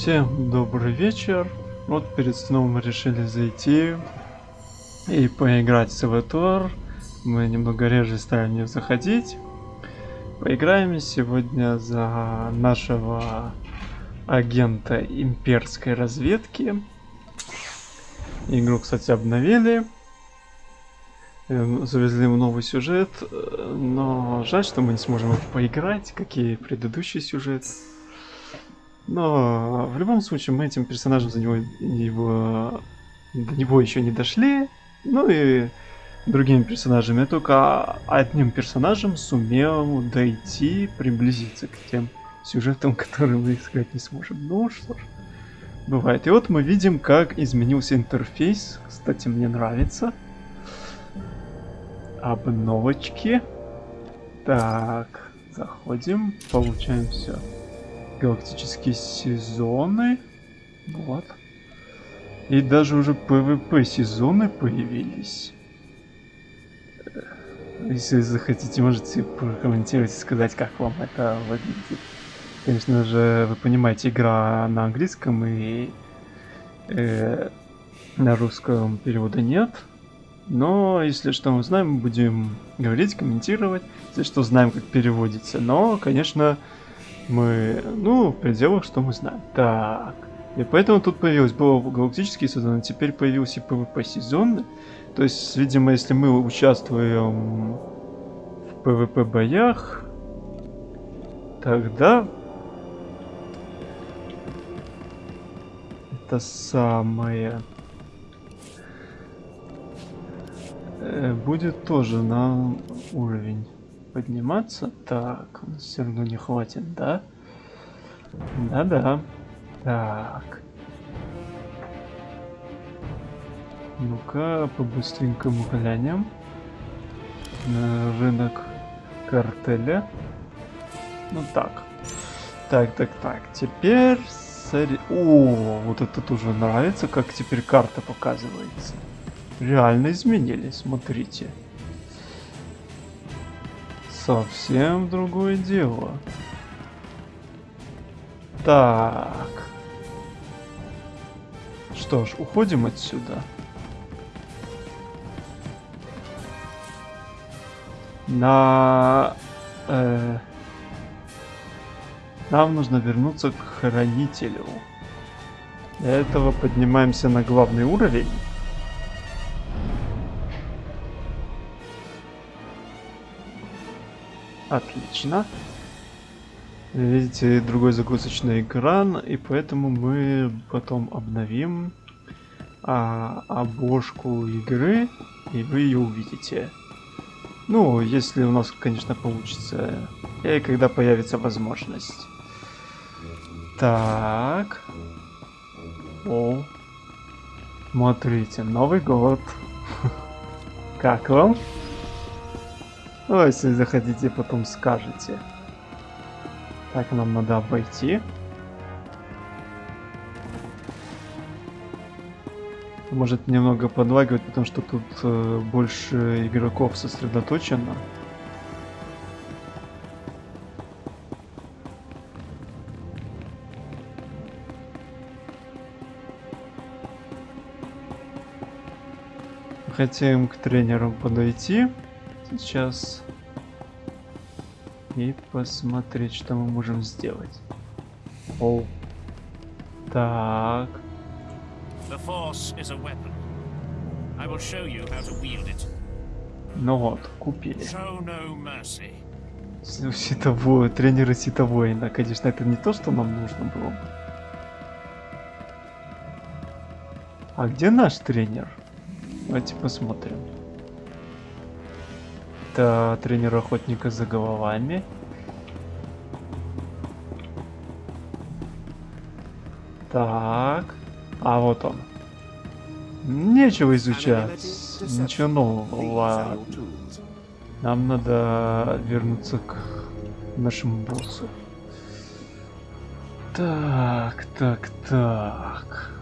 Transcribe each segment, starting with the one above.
Всем добрый вечер. Вот перед сном мы решили зайти и поиграть в СВТОР. Мы немного реже стали в заходить. Поиграем сегодня за нашего агента имперской разведки. Игру, кстати, обновили. Э, завезли в новый сюжет, э, но жаль, что мы не сможем поиграть, как и предыдущий сюжет. Но в любом случае мы этим персонажем за него, его, до него еще не дошли. Ну и другими персонажами. Я только одним персонажем сумел дойти, приблизиться к тем сюжетам, которые мы искать не сможем. Ну что ж, бывает. И вот мы видим, как изменился интерфейс. Кстати, мне нравится. Обновочки. Так, заходим, получаем все галактические сезоны. Вот. И даже уже PvP сезоны появились. Если захотите, можете прокомментировать и сказать, как вам это выглядит. Конечно же, вы понимаете, игра на английском и э, на русском перевода нет. Но если что мы знаем, будем говорить, комментировать. Если что знаем, как переводится. Но, конечно, мы, ну, в пределах, что мы знаем. Так. И поэтому тут появилось, было галактический сезон, а теперь появился PvP сезон. То есть, видимо, если мы участвуем в PvP боях, тогда это самое э, будет тоже на уровень подниматься. Так, у нас все равно не хватит, да? Да-да. Так. Ну-ка, по-быстренькому глянем. На рынок картеля. Ну так. Так, так, так. Теперь... О, вот это тоже нравится, как теперь карта показывается. Реально изменились, смотрите. Совсем другое дело. Так. Что ж, уходим отсюда. На... Э, нам нужно вернуться к хранителю. Для этого поднимаемся на главный уровень. Отлично. Видите, другой загрузочный экран, и поэтому мы потом обновим а, обложку игры, и вы ее увидите. Ну, если у нас, конечно, получится, и когда появится возможность. Так. О. Смотрите, Новый год. Как вам? Ну, если захотите, потом скажете. Так, нам надо обойти. Может немного подлагивать, потому что тут э, больше игроков сосредоточено. Хотим к тренеру подойти сейчас и посмотреть, что мы можем сделать. О. Так. Ну вот, купили. Ситовой, тренера ситовоина. Конечно, это не то, что нам нужно было. А где наш тренер? Давайте посмотрим. Это тренер охотника за головами. Так. А вот он. Нечего изучать. Ничего нового. Нам надо вернуться к нашему боссу. Так, так, так.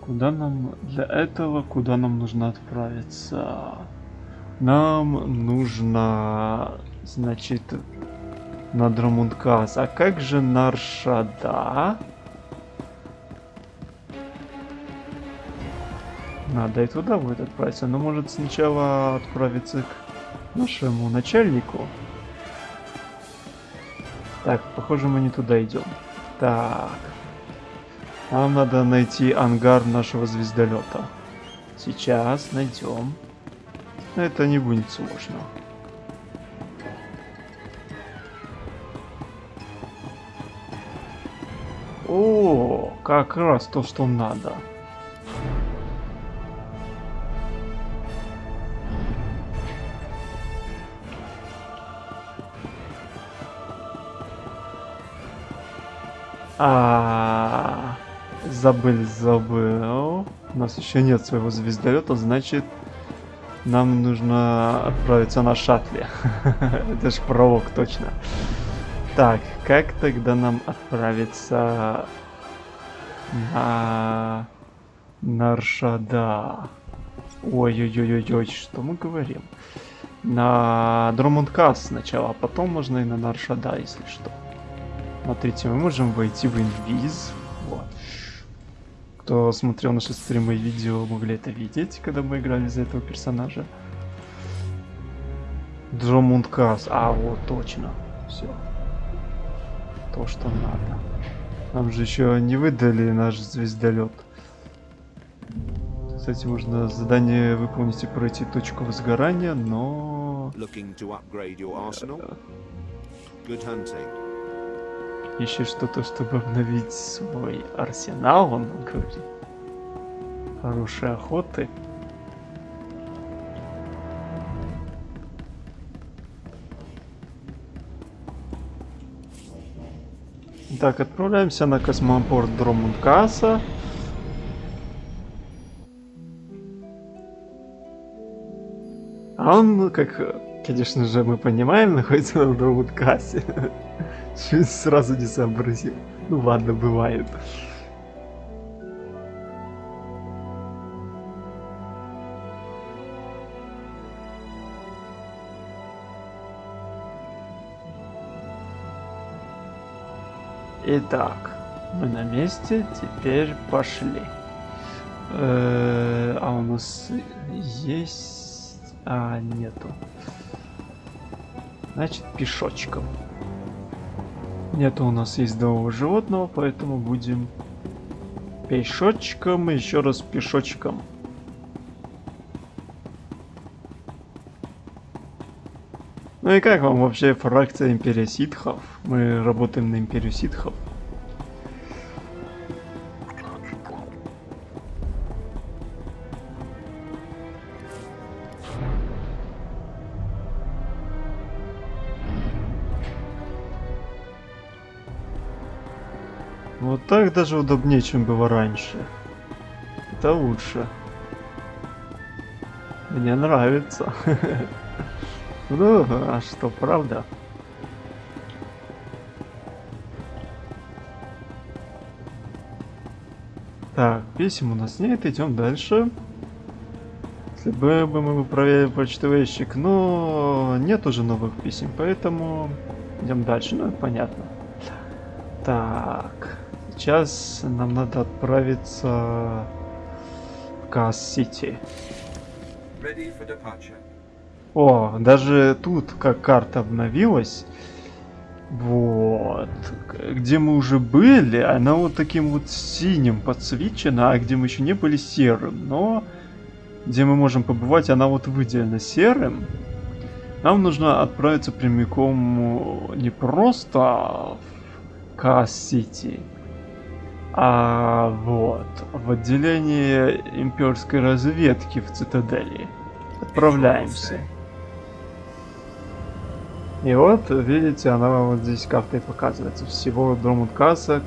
Куда нам для этого, куда нам нужно отправиться? Нам нужно, значит, на Драмункас. А как же Наршада? Надо и туда будет отправиться. Но может сначала отправиться к нашему начальнику. Так, похоже мы не туда идем. Так. Нам надо найти ангар нашего звездолета. Сейчас найдем. Это не будет сложно. О, как раз то, что надо. А, забыл, забыл. У нас еще нет своего звездолета, значит, нам нужно отправиться на шаттле. Это ж пролог, точно. Так, как тогда нам отправиться на Наршада? Ой-ой-ой-ой, что мы говорим? На Дромундкас сначала, а потом можно и на Наршада, если что. Смотрите, мы можем войти в инвиз. Кто смотрел наши стримы и видео, могли это видеть, когда мы играли за этого персонажа. Дромундкас. А, вот, точно. Все. То, что надо. Нам же еще не выдали наш звездолет. Кстати, можно задание выполнить и пройти точку возгорания, но... Ищешь что-то, чтобы обновить свой арсенал, он говорит. Хорошей охоты. Так, отправляемся на космопорт Дромункаса. А он, как, конечно же, мы понимаем, находится на Дромункасе. Сразу не сообразил. Ну ладно, бывает. Итак, мы на месте, теперь пошли. Э -э а у нас есть... А, нету. Значит, пешочком. Нету у нас ездового животного, поэтому будем пешочком, еще раз пешочком. Ну и как вам вообще фракция Империя Ситхов? Мы работаем на Империю Ситхов. Вот так даже удобнее, чем было раньше. Это лучше. Мне нравится. Ну, а что, правда? Так, писем у нас нет, идем дальше. Если бы мы проверили почтовый ящик, но нет уже новых писем, поэтому идем дальше, ну понятно. Так. Сейчас нам надо отправиться в Касс-Сити. О, даже тут как карта обновилась. Вот. Где мы уже были, она вот таким вот синим подсвечена, а где мы еще не были серым. Но где мы можем побывать, она вот выделена серым. Нам нужно отправиться прямиком не просто в Касс-Сити, а вот, в отделение имперской разведки в цитадели. Отправляемся. И вот, видите, она вот здесь картой показывается. Всего Дромуткаса,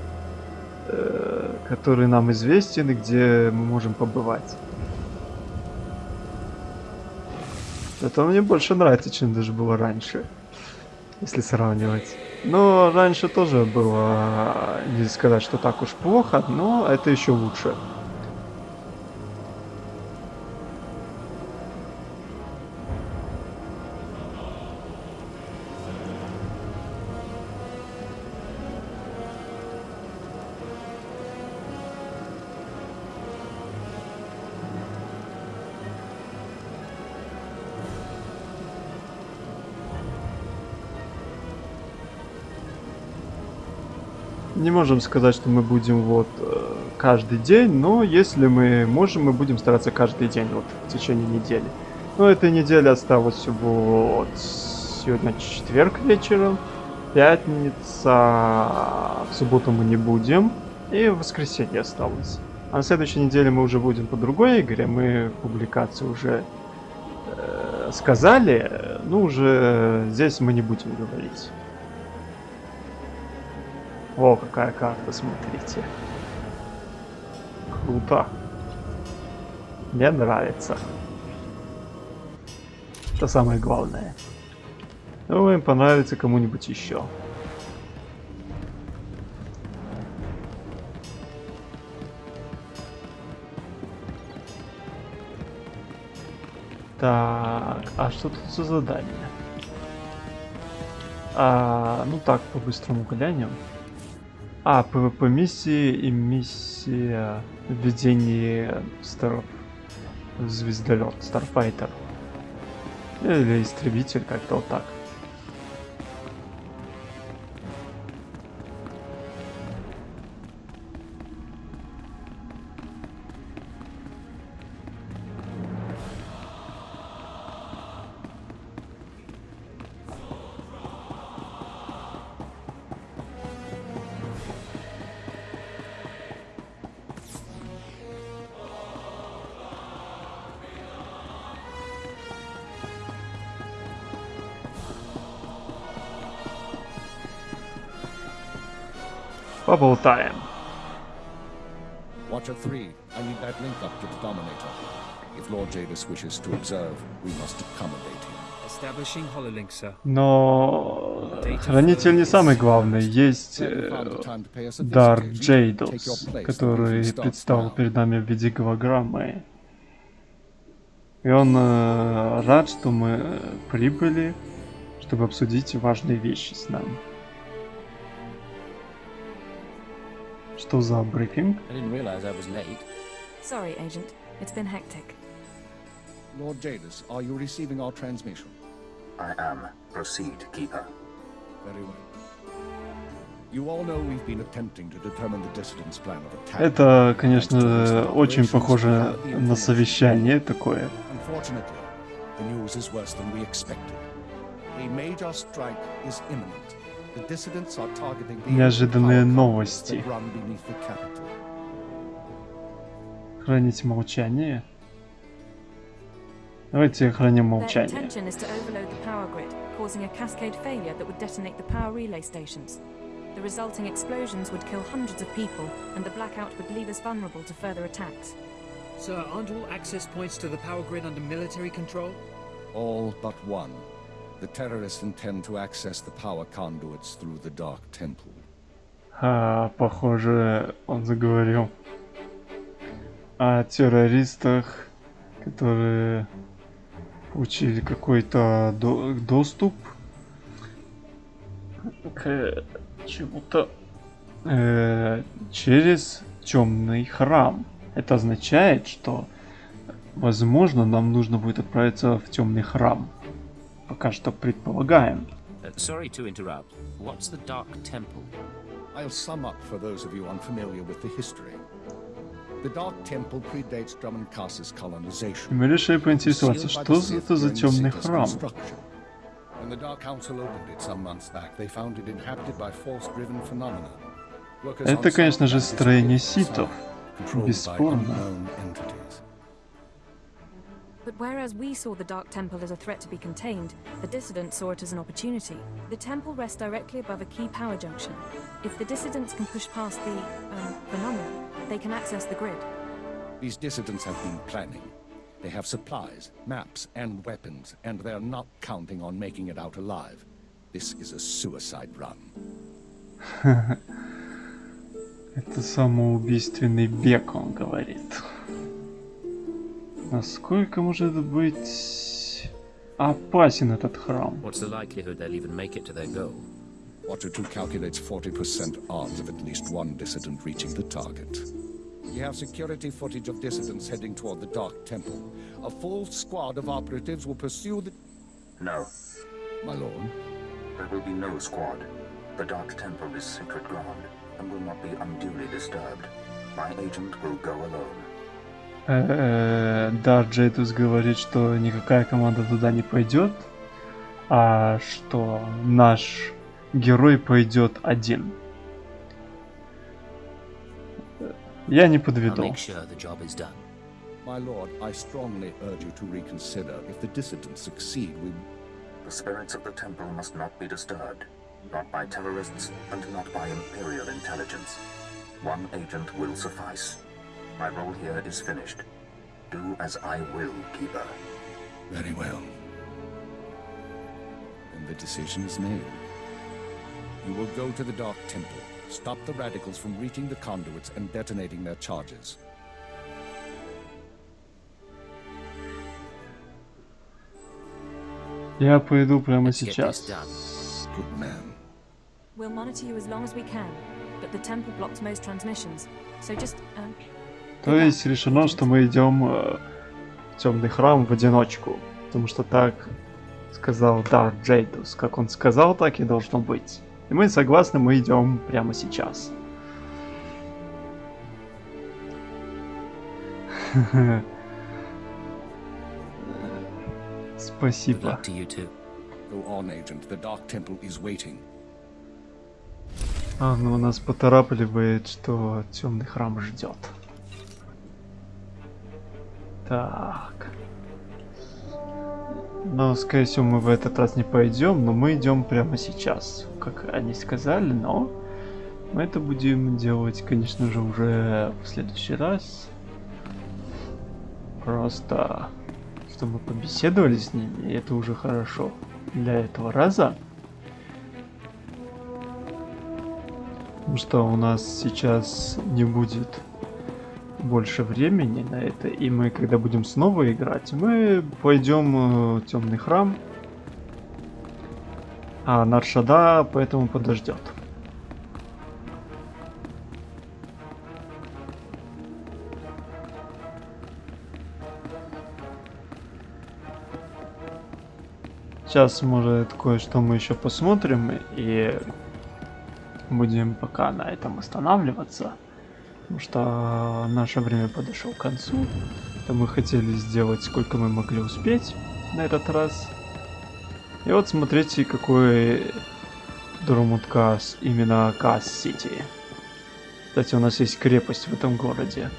э, который нам известен и где мы можем побывать. Это мне больше нравится, чем даже было раньше, если сравнивать. Но раньше тоже было, не сказать, что так уж плохо, но это еще лучше. Не можем сказать, что мы будем вот э, каждый день, но если мы можем, мы будем стараться каждый день вот в течение недели. Но эта неделя осталась всего вот сегодня четверг вечером, пятница, в субботу мы не будем, и в воскресенье осталось. А на следующей неделе мы уже будем по другой игре, мы публикации уже э, сказали, ну уже здесь мы не будем говорить. О, какая карта, смотрите. Круто. Мне нравится. Это самое главное. Думаю, им понравится кому-нибудь еще. Так, а что тут за задание? А, ну так, по-быстрому глянем. А, PvP миссии и миссия введение старов звездолет, Starfighter. Или истребитель, как-то вот так. Поболтаем. Watcher 3, I need that link up to the Dominator. If Lord Jadis wishes to observe, we must accommodate him. Establishing hololink, sir. Но хранитель не самый главный. Есть э, Дар Джейдос, который предстал перед нами в виде голограммы. И он э, рад, что мы прибыли, чтобы обсудить важные вещи с нами. Что за брифинг? I didn't realize I was late. Sorry, Agent. It's been hectic. Lord Jadis, are you receiving our transmission? I am. Proceed, Keeper. Very well. You all know we've been attempting to determine the dissident's plan of attack. Это, конечно, очень похоже на совещание такое. Unfortunately, the news is worse than we expected. A major strike is imminent. The dissidents are targeting the Неожиданные power новости. that run beneath the capital. Хранить молчание. Давайте храним Their молчание. intention is to overload the power grid, causing a cascade failure that would detonate the power relay stations. The resulting explosions would kill hundreds of people, and the blackout would leave us vulnerable to further attacks. Sir, aren't all access points to the power grid under military control? All but one. The terrorists intend to access the power conduits through the Dark Temple. А, похоже, он заговорил о террористах, которые получили какой-то до- доступ к чему-то э, через темный храм. Это означает, что, возможно, нам нужно будет отправиться в темный храм. Пока что предполагаем. Uh, sorry to interrupt. What's the Dark Temple? I'll sum up for those of you unfamiliar with the history. The Dark Temple predates Drummondcastle's И colonization. мы решили поинтересоваться, что это за темный храм? When the Dark Council opened it some months back, they found it inhabited by force-driven phenomena. Это, конечно же, строение ситов. Бесспорно. unknown entities. But whereas we saw the Dark Temple as a threat to be contained, the dissidents saw it as an opportunity. The temple rests directly above a key power junction. If the dissidents can push past the um, phenomenon, they can access the grid. These dissidents have been planning. They have supplies, maps, and weapons, and they're not counting on making it out alive. This is a suicide run. Это самоубийственный бег, он говорит. Насколько может быть опасен этот храм? What's the likelihood they'll even make it to their goal? Watcher 2 calculates 40% odds of at least one dissident reaching the target. We have security footage of dissidents heading toward the Dark Temple. A full squad of operatives will pursue the... No, My lord, there will be no squad. The Dark Temple is sacred ground. and will not be unduly disturbed. My agent will go alone. Э, Да, Джейдус говорит, что никакая команда туда не пойдет, а что наш герой пойдет один. Я не подведу. My lord, I strongly urge you to reconsider. If the dissidents succeed, we... The spirits of the temple must not be disturbed, not by terrorists and not by Imperial intelligence. One agent will suffice. My role here is finished. Do as I will, Keeper. Very well. Then the decision is made. You will go to the Dark Temple, stop the radicals from reaching the conduits and detonating their charges. Я пойду прямо Let's get this сейчас. done. Good man. We'll monitor you as long as we can, but the temple blocks most transmissions. So just, um, То есть решено, что мы идем э, в темный храм в одиночку. Потому что так сказал Дар Джейдус. Как он сказал, так и должно быть. И мы согласны, мы идем прямо сейчас. Спасибо. А, ну нас поторапливает, что темный храм ждет. Так. Ну, скорее всего, мы в этот раз не пойдем, но мы идем прямо сейчас. Как они сказали, но мы это будем делать, конечно же, уже в следующий раз. Просто, что мы побеседовали с ними, и это уже хорошо для этого раза. Потому что у нас сейчас не будет больше времени на это, и мы, когда будем снова играть, мы пойдем в темный храм, а Наршада поэтому подождет. Сейчас, может, кое-что мы еще посмотрим и будем пока на этом останавливаться. Потому что наше время подошло к концу. Это мы хотели сделать сколько мы могли успеть на этот раз. И вот смотрите, какой Дурмут Кас, именно Кас-Сити. Кстати, у нас есть крепость в этом городе.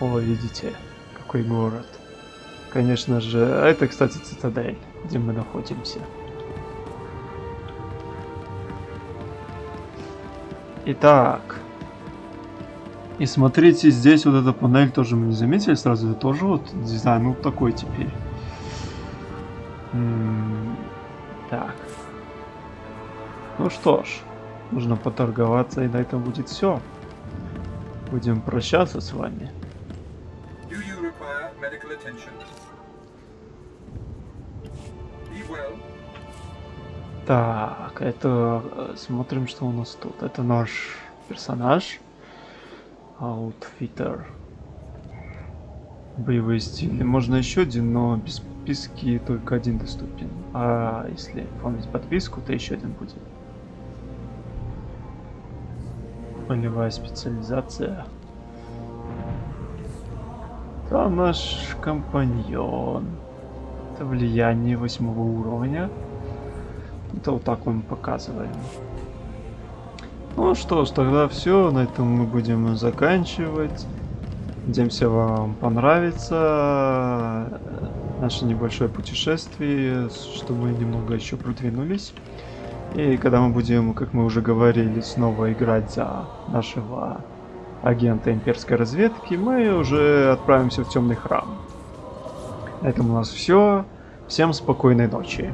О, видите, какой город. Конечно же, а это, кстати, цитадель, где мы находимся. Итак. И смотрите, здесь вот эта панель тоже мы не заметили сразу. Это тоже вот дизайн вот такой теперь. М, Так. Ну что ж, нужно поторговаться, и на этом будет все. Будем прощаться с вами. Да это э, смотрим, что у нас тут. Это наш персонаж. Outfitter. Боевые стили. Можно еще один, но без подписки только один доступен. А если оформить подписку, то еще один будет. Полевая специализация. Там наш компаньон. Это влияние восьмого уровня. Это вот так вам показываем. Ну что ж, тогда все. На этом мы будем заканчивать. Надеемся, вам понравится э, наше небольшое путешествие, что мы немного еще продвинулись. И когда мы будем, как мы уже говорили, снова играть за нашего агента имперской разведки, мы уже отправимся в темный храм. На этом у нас все. Всем спокойной ночи.